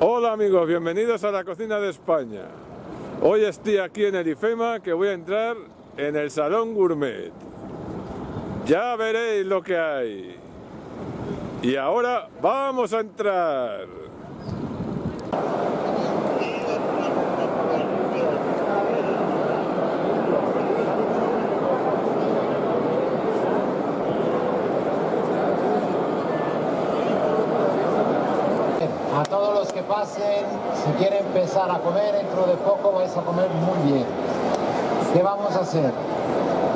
Hola amigos, bienvenidos a la cocina de España. Hoy estoy aquí en el IFEMA que voy a entrar en el Salón Gourmet. Ya veréis lo que hay. Y ahora vamos a entrar. A si quieren empezar a comer, dentro de poco vais a comer muy bien. ¿Qué vamos a hacer?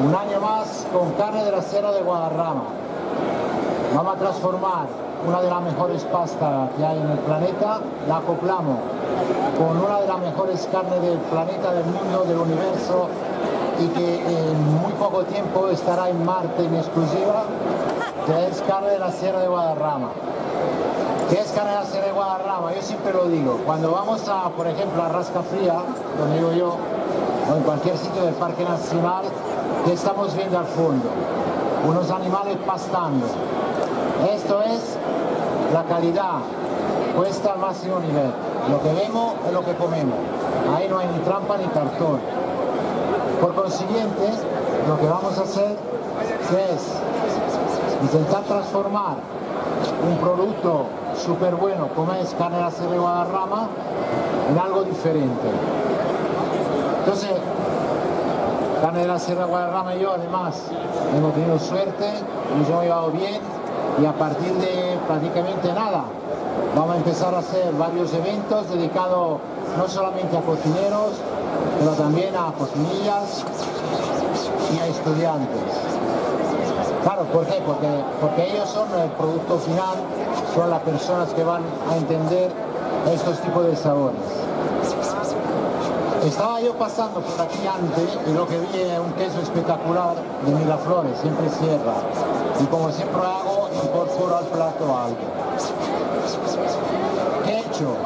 Un año más con carne de la Sierra de Guadarrama. Vamos a transformar una de las mejores pastas que hay en el planeta, la acoplamos con una de las mejores carnes del planeta, del mundo, del universo y que en muy poco tiempo estará en Marte en exclusiva, que es carne de la Sierra de Guadarrama. ¿Qué es carne de Guadarrama? Yo siempre lo digo, cuando vamos a, por ejemplo, a Rasca Fría, donde digo yo, o en cualquier sitio del Parque Nacional, ¿qué estamos viendo al fondo? Unos animales pastando. Esto es la calidad puesta al máximo nivel. Lo que vemos es lo que comemos. Ahí no hay ni trampa ni cartón. Por consiguiente, lo que vamos a hacer es intentar transformar un producto súper bueno como es carne Sierra de Guadarrama en algo diferente. Entonces, carne de la Sierra Guadarrama y yo además hemos tenido suerte, nos hemos llevado bien y a partir de prácticamente nada vamos a empezar a hacer varios eventos dedicados no solamente a cocineros, pero también a cocinillas y a estudiantes. Claro, ¿por qué? Porque, porque ellos son el producto final, son las personas que van a entender estos tipos de sabores. Estaba yo pasando por aquí antes y lo que vi es un queso espectacular de Miraflores, siempre cierra. Y como siempre hago, incorporo al plato algo. ¿Qué he hecho?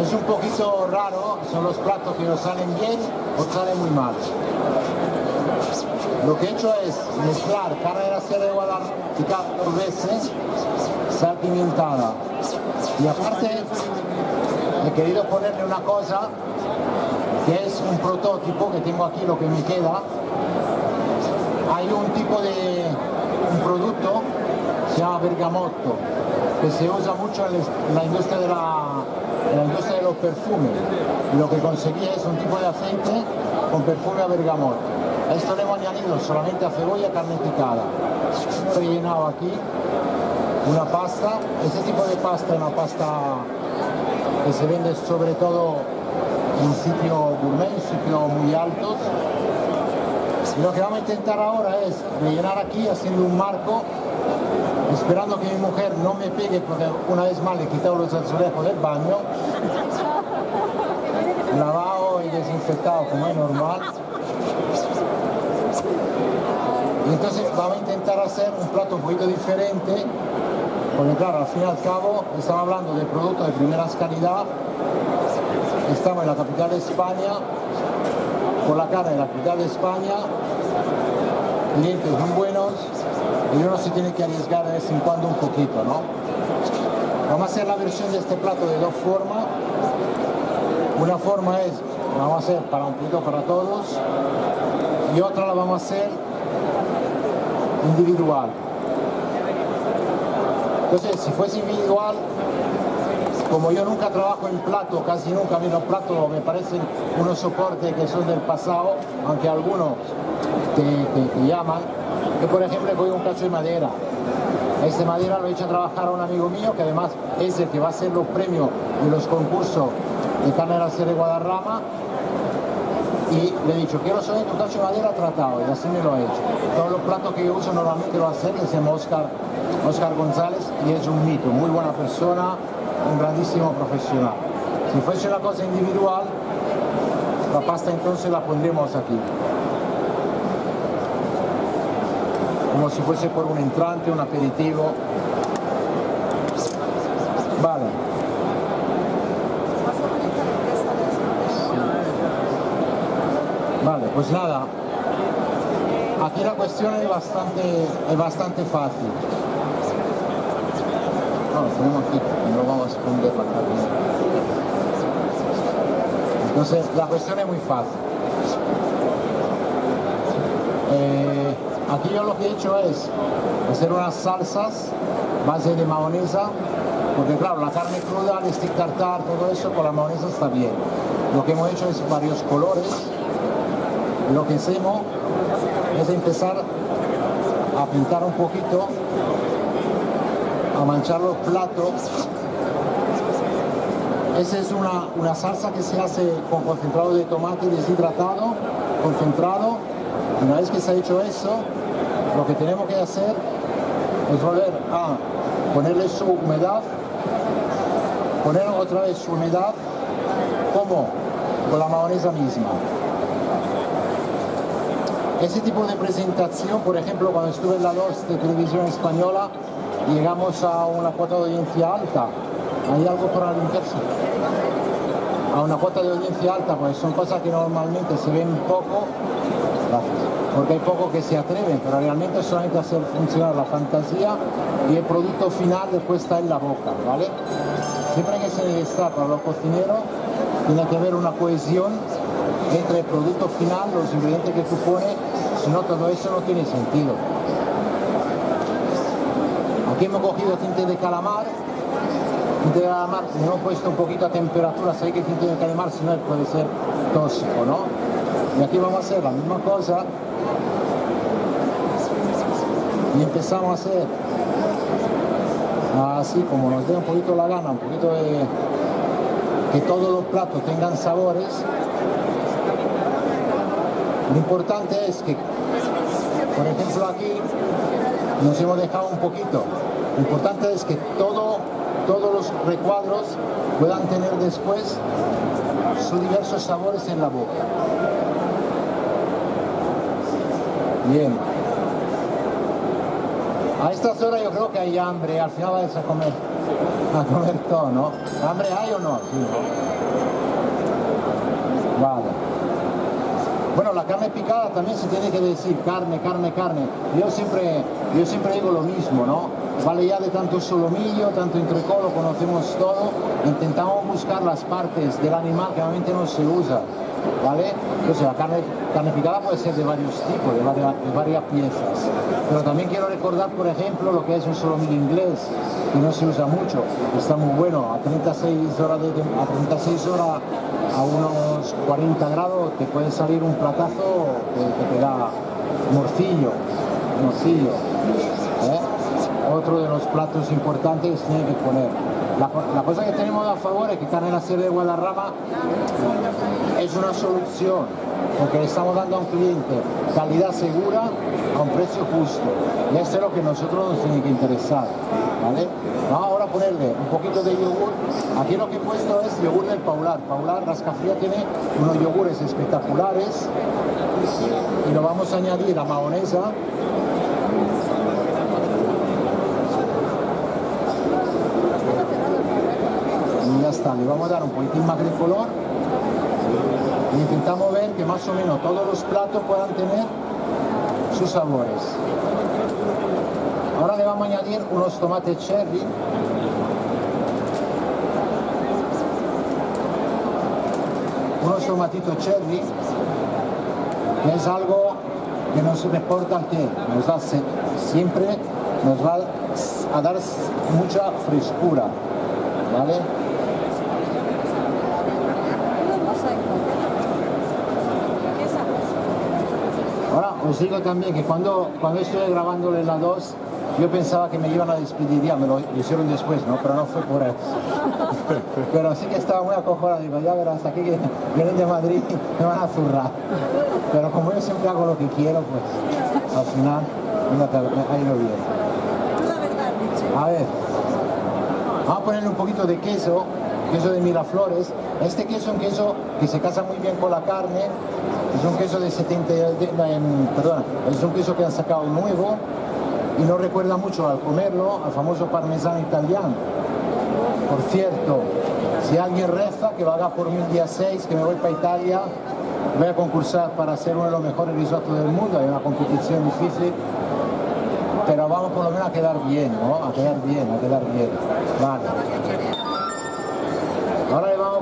Es un poquito raro, son los platos que nos salen bien o salen muy mal. Lo que he hecho es mezclar carne de de picada por veces, sal pimentada. Y aparte he querido ponerle una cosa que es un prototipo que tengo aquí, lo que me queda. Hay un tipo de un producto, se llama bergamotto, que se usa mucho en la industria de, la industria de los perfumes. Y lo que conseguí es un tipo de aceite con perfume a bergamotto. A esto le hemos añadido solamente a cebolla y carne picada. He llenado aquí una pasta. Este tipo de pasta es una pasta que se vende sobre todo en sitios gourmet, en sitios muy altos. Y lo que vamos a intentar ahora es rellenar aquí haciendo un marco, esperando que mi mujer no me pegue porque una vez más le he quitado los azulejos del baño, lavado y desinfectado como es normal. Y entonces vamos a intentar hacer un plato un poquito diferente, porque claro, al fin y al cabo estamos hablando de productos de primera calidad, estamos en la capital de España, por la carne de la capital de España, clientes muy buenos, y uno se tiene que arriesgar de vez en cuando un poquito, ¿no? Vamos a hacer la versión de este plato de dos formas. Una forma es, vamos a hacer para un poquito para todos, y otra la vamos a hacer individual. Entonces, si fuese individual, como yo nunca trabajo en plato, casi nunca, los platos me parecen unos soportes que son del pasado, aunque algunos te, te- te llaman. Yo, por ejemplo, voy un cacho de madera. Este madera lo he hecho a trabajar a un amigo mío, que además es el que va a hacer los premios de los concursos de carne de Guadarrama. Y le he dicho, quiero saber tu cacho de madera tratado, y así me lo ha hecho. Todos los platos que yo uso normalmente lo hace, se llama Oscar, Oscar González, y es un mito, muy buena persona, un grandísimo profesional. Si fuese una cosa individual, la pasta entonces la pondremos aquí. Como si fuese por un entrante, un aperitivo. Vale. Pues nada. Aquí la cuestión es bastante, es bastante fácil. No, lo ponemos aquí, no vamos a esconder para acá. Entonces la cuestión es muy fácil. Eh, aquí yo lo que he hecho es hacer unas salsas base de mayonesa, porque claro, la carne cruda, el stick tartar, todo eso con la mayonesa está bien. Lo que hemos hecho es varios colores. Lo que hacemos es empezar a pintar un poquito, a manchar los platos. Esa es una, una salsa que se hace con concentrado de tomate deshidratado, concentrado. Una vez que se ha hecho eso, lo que tenemos que hacer es volver a ponerle su humedad, poner otra vez su humedad, como con la mayonesa misma. Ese tipo de presentación, por ejemplo, cuando estuve en la 2 de televisión española, llegamos a una cuota de audiencia alta. ¿Hay algo para limpiarse? A una cuota de audiencia alta, pues son cosas que normalmente se ven poco, porque hay poco que se atreven, pero realmente solamente hacer funcionar la fantasía y el producto final después está en la boca, ¿vale? Siempre que se está para los cocineros, tiene que haber una cohesión entre el producto final, los ingredientes que tú pones, no todo eso no tiene sentido. Aquí hemos cogido tinte de calamar, tinte de calamar, le hemos puesto un poquito a temperatura, sé que tinte de calamar si no puede ser tóxico, ¿no? Y aquí vamos a hacer la misma cosa y empezamos a hacer así como nos dé un poquito la gana, un poquito de que todos los platos tengan sabores. Lo importante es que, por ejemplo aquí, nos hemos dejado un poquito. Lo importante es que todo, todos los recuadros puedan tener después sus diversos sabores en la boca. Bien. A estas horas yo creo que hay hambre, al final vais a comer, a comer todo, ¿no? ¿Hambre hay o no? Sí. Vale. Bueno, la carne picada también se tiene que decir carne, carne, carne. Yo siempre, yo siempre digo lo mismo, ¿no? Vale ya de tanto solomillo, tanto entrecolo, conocemos todo. Intentamos buscar las partes del animal que normalmente no se usa. ¿vale? Entonces la carne, picada puede ser de varios tipos, de varias, piezas. Pero también quiero recordar, por ejemplo, lo que es un solomillo inglés, que no se usa mucho, está muy bueno, a 36 horas, de, a 36 horas a unos 40 grados te puede salir un platazo que, te da morcillo, morcillo. ¿eh? Otro de los platos importantes tiene que poner. La, cosa que tenemos a favor es que Carne la Sierra de Guadarrama es una solución, porque le estamos dando a un cliente calidad segura a un precio justo. Y eso es lo que nosotros nos tiene que interesar. ¿vale? Ahora ponerle un poquito de yogur. Aquí lo que he puesto es yogur del Paular. Paular Rascafría tiene unos yogures espectaculares y lo vamos a añadir a mayonesa y ya está, le vamos a dar un poquitín más de color y intentamos ver que más o menos todos los platos puedan tener sus sabores. Ahora le vamos a añadir unos tomates cherry. Unos tomatitos cherry, que es algo que nos reporta que nos hace siempre nos va a dar mucha frescura, ¿vale? Os digo también que cuando, cuando estuve grabándole la 2, yo pensaba que me iban a despedir ya, me lo hicieron después, ¿no? Pero no fue por eso. Pero sí que estaba muy acojonado, digo, ya verás, aquí que vienen de Madrid me van a zurrar. Pero como yo siempre hago lo que quiero, pues al final me ha ido bien. A ver, vamos a ponerle un poquito de queso, queso de Miraflores. Este queso es un queso que se casa muy bien con la carne, es un queso de 70, perdón, es un queso que han sacado nuevo y no recuerda mucho al comerlo al famoso parmesano italiano. Por cierto, si alguien reza que haga por mí el día 6, que me voy para Italia, voy a concursar para ser uno de los mejores risotos del mundo, hay una competición difícil, pero vamos por lo menos a quedar bien, ¿no? A quedar bien, a quedar bien. Vale.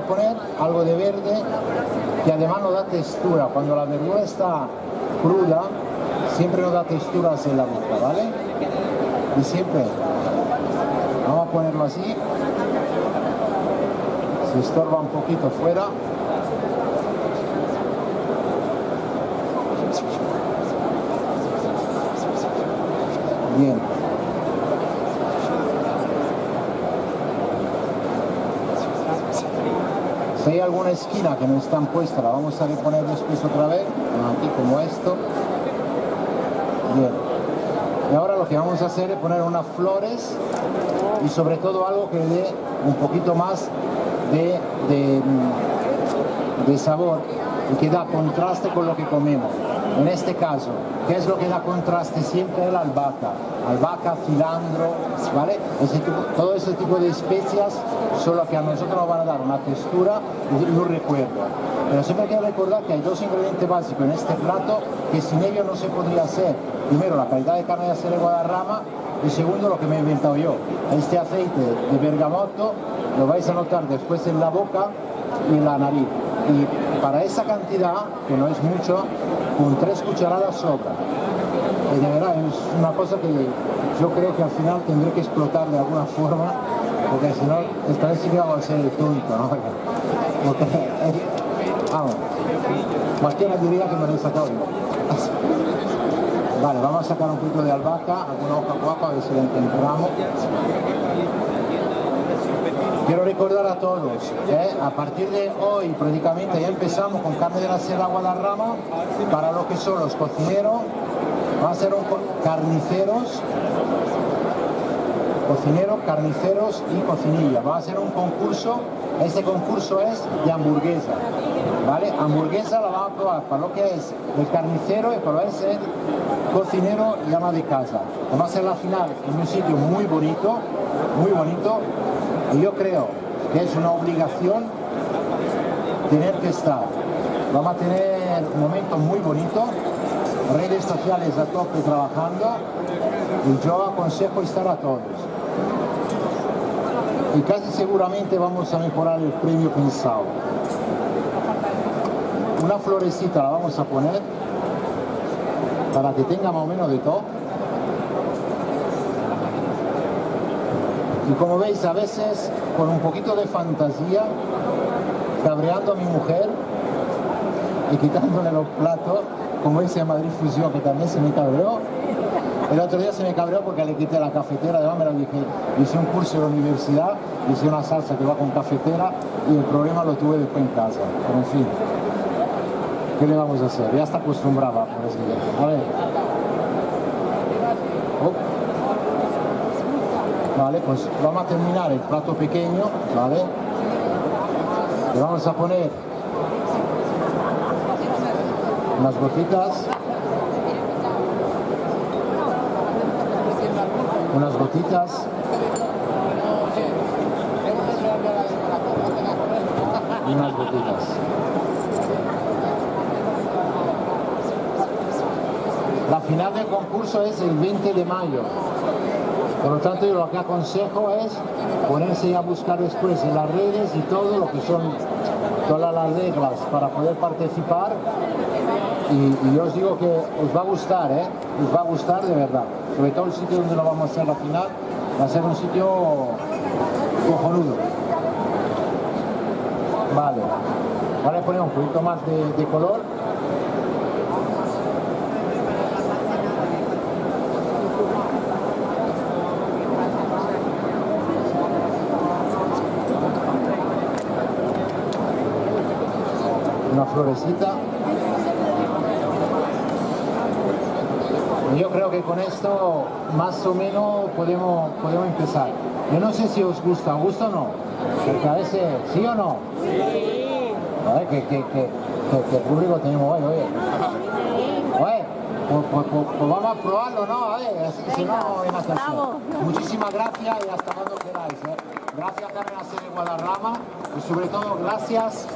Poner algo de verde que además nos da textura. Cuando la verdura está cruda, siempre nos da texturas en la boca, ¿vale? Y siempre, vamos a ponerlo así, se estorba un poquito fuera. Bien. Si hay alguna esquina que no están puesta, la vamos a reponer después otra vez, aquí como esto. Y ahora lo que vamos a hacer es poner unas flores y sobre todo algo que dé un poquito más de, de, de sabor y que da contraste con lo que comemos. En este caso, ¿qué es lo que da contraste siempre? La albahaca. Albahaca, cilantro, ¿vale? todo ese tipo de especias son lo que a nosotros nos van a dar una textura y un recuerdo. Pero siempre hay que recordar que hay dos ingredientes básicos en este plato que sin ellos no se podría hacer. Primero, la calidad de carne de acero de Guadarrama y segundo, lo que me he inventado yo. Este aceite de bergamoto lo vais a notar después en la boca y en la nariz. Y para esa cantidad, que no es mucho, con tres cucharadas sobra. Y de verdad es una cosa que yo creo que al final tendré que explotar de alguna forma, porque si no, esta vez sí que vamos a ser el tonto, ¿no? Porque, vamos, cualquiera diría que me lo he sacado Vale, vamos a sacar un poquito de albahaca, alguna hoja guapa, a ver si la encontramos. Quiero recordar a todos, ¿eh? a partir de hoy prácticamente ya empezamos con carne de la Sierra Guadarrama para lo que son los cocineros, van a ser carniceros, cocineros, carniceros y cocinilla. Va a ser un concurso, este concurso es de hamburguesa, ¿vale? Hamburguesa la vamos a probar para lo que es el carnicero y para lo que es el cocinero llama de casa. Vamos a hacer la final en un sitio muy bonito, muy bonito, y yo creo que es una obligación tener que estar. Vamos a tener un momento muy bonito, redes sociales a tope trabajando y yo aconsejo estar a todos. Y casi seguramente vamos a mejorar el premio pensado. Una florecita la vamos a poner para que tenga más o menos de todo. Y como veis, a veces con un poquito de fantasía, cabreando a mi mujer y quitándole los platos, como dice Madrid Fusión, que también se me cabreó. El otro día se me cabreó porque le quité la cafetera, además me lo dije, hice un curso en la universidad, hice una salsa que va con cafetera y el problema lo tuve después en casa. Pero en fin, ¿qué le vamos a hacer? Ya está acostumbrada, por eso. A. Vale, pues vamos a terminar el plato pequeño, ¿vale? Le vamos a poner unas gotitas. Unas gotitas. Y unas gotitas. La final del concurso es el 20 de mayo por lo tanto, yo lo que aconsejo es ponerse a buscar después en las redes y todo lo que son todas las reglas para poder participar y, yo os digo que os va a gustar, ¿eh? os va a gustar de verdad. Sobre todo el sitio donde lo vamos a hacer la final va a ser un sitio cojonudo. Vale, ahora le ponemos un poquito más de color florecita. Yo creo que con esto más o menos podemos, podemos empezar. Yo no sé si os gusta, ¿os gusta o no? Porque a veces, ¿sí o no? Sí. A ver, ¿qué, qué, qué, qué público tenemos hoy? Oye, oye pues, pues, pues, pues, vamos a probarlo, ¿no? A ver, si no, en Muchísimas gracias y hasta cuando queráis. ¿eh? Gracias Carmen de Guadarrama y sobre todo gracias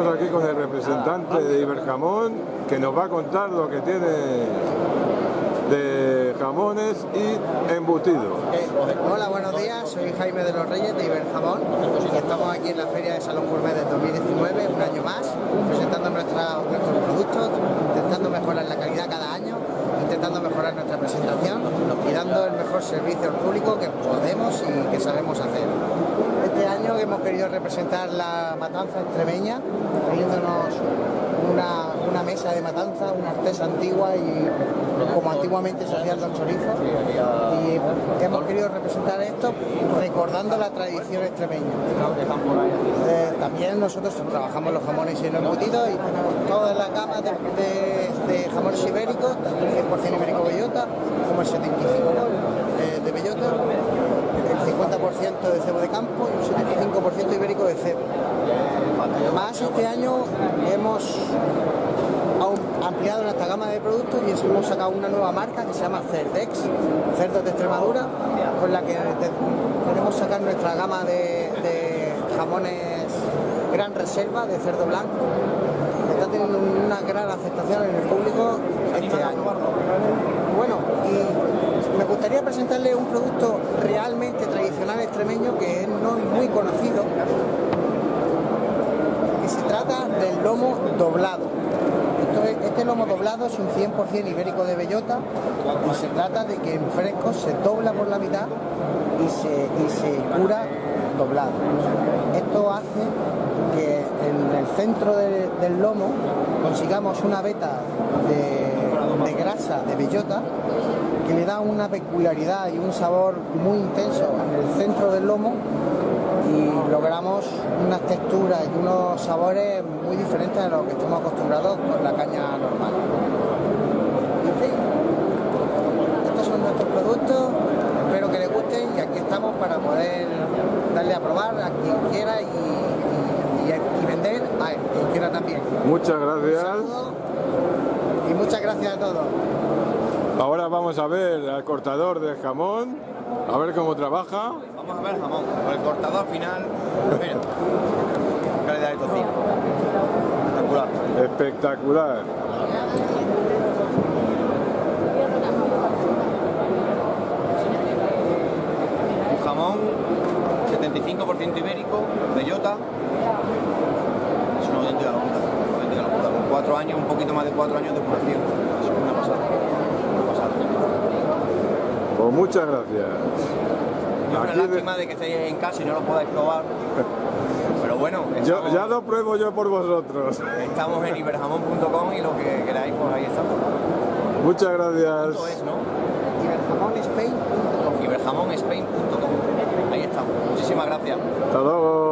Estamos aquí con el representante de Iberjamón que nos va a contar lo que tiene de jamones y embutidos. Hola, buenos días, soy Jaime de los Reyes de Iberjamón. Y estamos aquí en la Feria de Salón Gourmet de 2019, un año más, presentando nuestros productos, intentando mejorar la calidad cada año, intentando mejorar nuestra presentación dando el mejor servicio al público que podemos y que sabemos hacer. Este año hemos querido representar la matanza extremeña, trayéndonos una, una mesa de matanza, una artesa antigua y como antiguamente se hacían los chorizos. Y hemos querido representar esto recordando la tradición extremeña. Eh, también nosotros trabajamos los jamones y los embutidos y tenemos toda la gama de, de- de jamones ibéricos, tanto el 100% ibérico bellota como el 75% eh, de bellota, el 50% de cebo de campo y un 75% ibérico de cebo. Más este año hemos ampliado nuestra gama de productos y hemos sacado una nueva marca que se llama Cerdex, Cerdos de Extremadura, con la que de- queremos sacar nuestra gama de, de jamones gran reserva de cerdo blanco. Está teniendo una gran aceptación en el público este año. Bueno, y me gustaría presentarle un producto realmente tradicional extremeño que no es muy conocido, que se trata del lomo doblado. Este lomo doblado es un 100% ibérico de bellota y se trata de que en fresco se dobla por la mitad y se, y se cura doblado. Esto hace que en el centro de- del lomo consigamos una veta de grasa de bellota que le da una peculiaridad y un sabor muy intenso en el centro del lomo y logramos unas texturas y unos sabores muy diferentes a los que estamos acostumbrados con la caña normal. En fin, estos son nuestros productos, espero que les gusten y aquí estamos para poder darle a probar a quien quiera y, y- y- y vender a quien quiera también. Muchas Un gracias. saludo y muchas gracias a todos. Ahora vamos a ver al cortador de jamón, a ver cómo trabaja. Vamos a ver el jamón. Con el cortador final. Mira. Calidad de tocino. Espectacular. Espectacular. Un jamón 75% ibérico, bellota. Es una auténtica locura. una auténtica locura. Con cuatro años, un poquito más de cuatro años de curación. Es una pasada. Pues muchas gracias. Y una de- lástima de que estéis en casa y no lo podáis probar. Pero bueno, Yo, estamos, ya lo pruebo yo por vosotros. estamos en iberjamón.com y lo que queráis, pues ahí estamos. Muchas gracias. Es. Ahí estamos. Muchísimas gracias. Hasta luego.